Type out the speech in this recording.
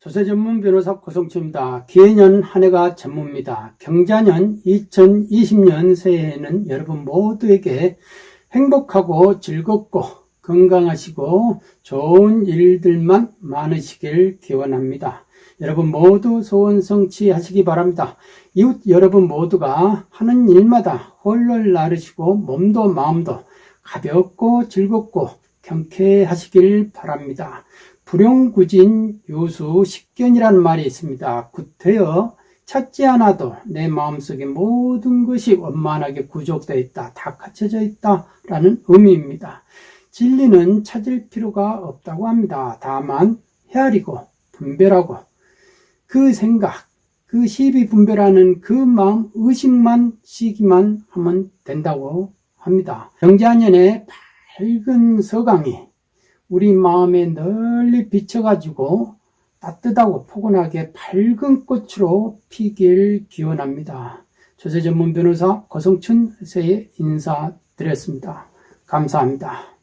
조세 전문 변호사 고성철입니다. 기해년 한 해가 전무입니다. 경자년 2020년 새해에는 여러분 모두에게 행복하고 즐겁고 건강하시고 좋은 일들만 많으시길 기원합니다. 여러분 모두 소원 성취하시기 바랍니다. 이웃 여러분 모두가 하는 일마다 홀를 나르시고 몸도 마음도 가볍고 즐겁고 경쾌하시길 바랍니다. 불용구진 요수 식견이라는 말이 있습니다. 구태여 찾지 않아도 내 마음속에 모든 것이 원만하게 구족되어 있다. 다 갖춰져 있다. 라는 의미입니다. 진리는 찾을 필요가 없다고 합니다. 다만 헤아리고 분별하고 그 생각, 그 시비 분별하는 그 마음, 의식만 시기만 하면 된다고 합니다. 경자년의 밝은 서강이 우리 마음에 널리 비쳐가지고 따뜻하고 포근하게 밝은 꽃으로 피길 기원합니다. 조세 전문 변호사 고성춘 세에 인사드렸습니다. 감사합니다.